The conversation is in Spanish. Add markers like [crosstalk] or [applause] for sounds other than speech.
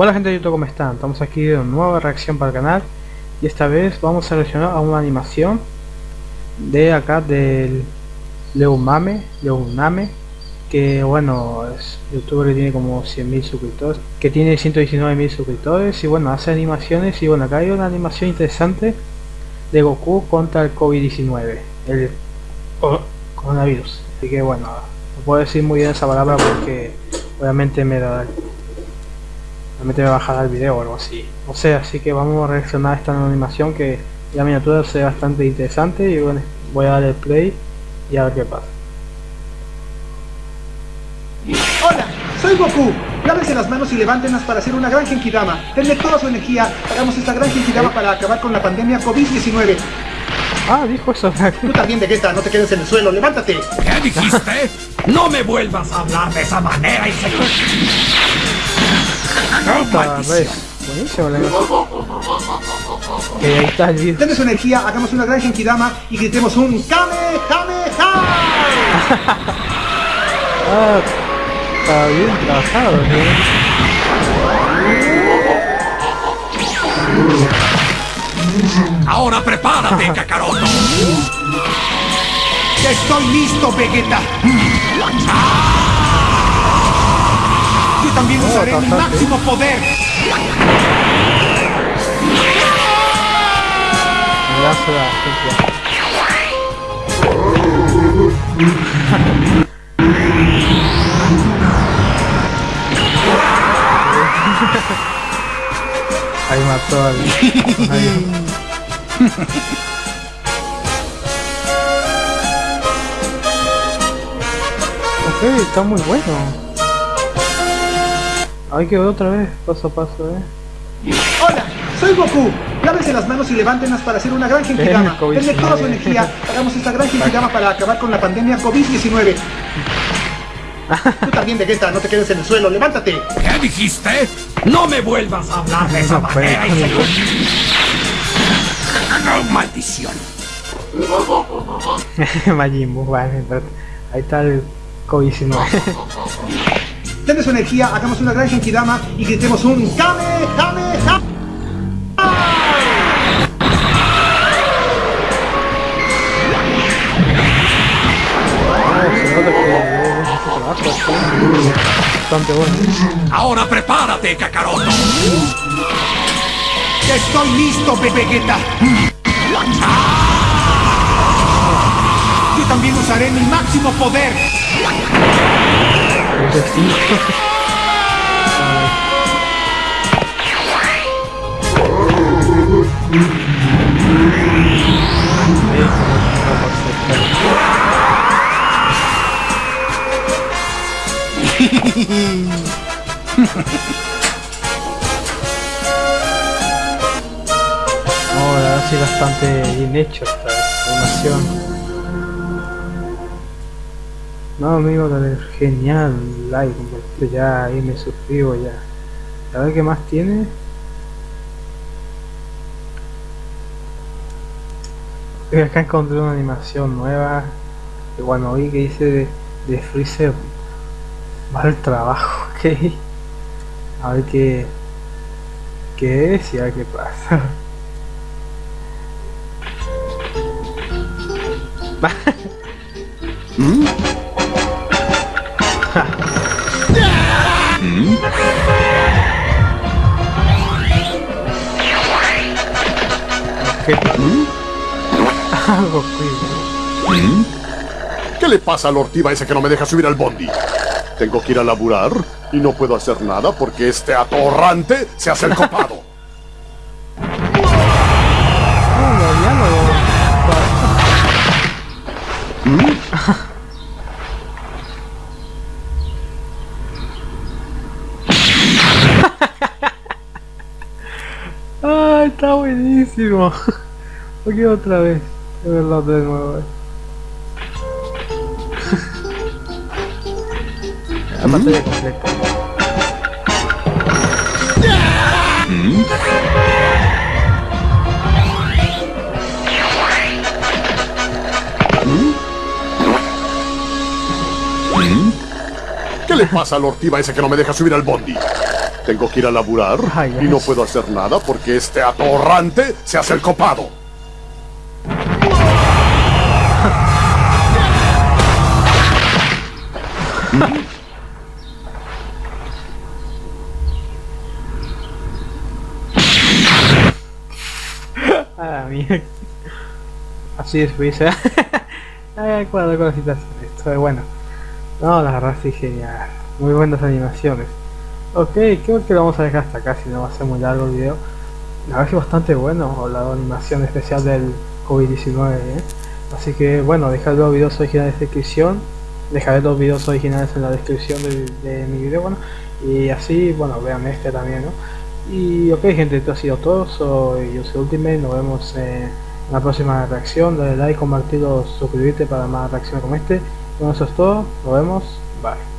Hola gente de YouTube, ¿cómo están? Estamos aquí de una nueva reacción para el canal y esta vez vamos a reaccionar a una animación de acá del Leumame, Leuname que bueno, es youtuber que tiene como 100.000 suscriptores, que tiene 119.000 suscriptores y bueno, hace animaciones y bueno, acá hay una animación interesante de Goku contra el COVID-19, el coronavirus, así que bueno, no puedo decir muy bien esa palabra porque obviamente me da realmente me bajará el video o algo así o sea así que vamos a reaccionar a esta animación que la miniatura se ve bastante interesante y bueno voy a darle play y a ver qué pasa Hola, soy Goku. Lávense las manos y levántenlas para hacer una gran Genkidama. Denle toda su energía. Hagamos esta gran Genkidama para acabar con la pandemia COVID-19. Ah, dijo eso. [laughs] Tú también, Vegeta, no te quedes en el suelo. ¡Levántate! ¿Qué dijiste? [laughs] No me vuelvas a hablar de esa manera y se... Buenísimo la Que ahí está el su energía, hagamos una gran Genkidama y gritemos un Kamehameha. [laughs] ah, está bien trabajado, ¿eh? Ahora prepárate, [laughs] Kakaroto. Estoy listo, Vegeta. Yo también usaré mi máximo poder. Ahí mató al... ok, está muy bueno. Hay que ver otra vez, paso a paso, eh. Hola, soy Goku. Lávense las manos y levántenlas para hacer una gran Genkidama. Denle toda su energía. Hagamos esta gran Genkidama para acabar con la pandemia COVID-19. Tú también, Vegeta, no te quedes en el suelo. ¡Levántate! ¿Qué dijiste? No me vuelvas a hablar de esa manera se... ¡No, maldición! [laughs] Majin Buu, vale, ahí está el COVID-19. [laughs] Denle su energía, hagamos una gran Genkidama y gritemos un Kamehameha. Bastante bueno. Ahora prepárate, Kakaroto. Estoy listo, Vegeta. Yo también usaré mi máximo poder. Ahora sí bastante bien hecho esta animación. No amigo, dale, genial, like, compartir ya, ahí me suscribo ya. A ver qué más tiene. Acá encontré una animación nueva. Que bueno, vi que dice de, de Freezer va al trabajo, [laughs] ok. A ver qué, qué es y a ver qué pasa. [laughs] ¿Mm? Algo ¿Mm? ¿Qué le pasa al ortiva ese que no me deja subir al bondi? Tengo que ir a laburar y no puedo hacer nada porque este atorrante se hace el copado. Está buenísimo! [laughs] Aquí otra vez, de verlo de nuevo. La pantalla completa. ¿Qué le pasa al ortiva ese que no me deja subir al bondi? Tengo que ir a laburar y no puedo hacer nada porque este atorrante se hace el copado. mía. Así es, [laughs] pues. Ay, cuadro con Esto es bueno. No, la verdad sí genial. Muy buenas animaciones. Ok, creo que lo vamos a dejar hasta acá, si no va a ser muy largo el video. La verdad que bastante bueno la animación especial del COVID-19. ¿eh? Así que bueno, dejar los videos originales en la descripción. Dejaré los videos originales en la descripción de, mi video. Bueno, y así, bueno, vean este también, ¿no? Y ok gente, esto ha sido todo. Soy soy Ultimate. Nos vemos en la próxima reacción. Dale like, compartirlo, suscribirte para más reacciones como este. Bueno, eso es todo. Nos vemos. Bye.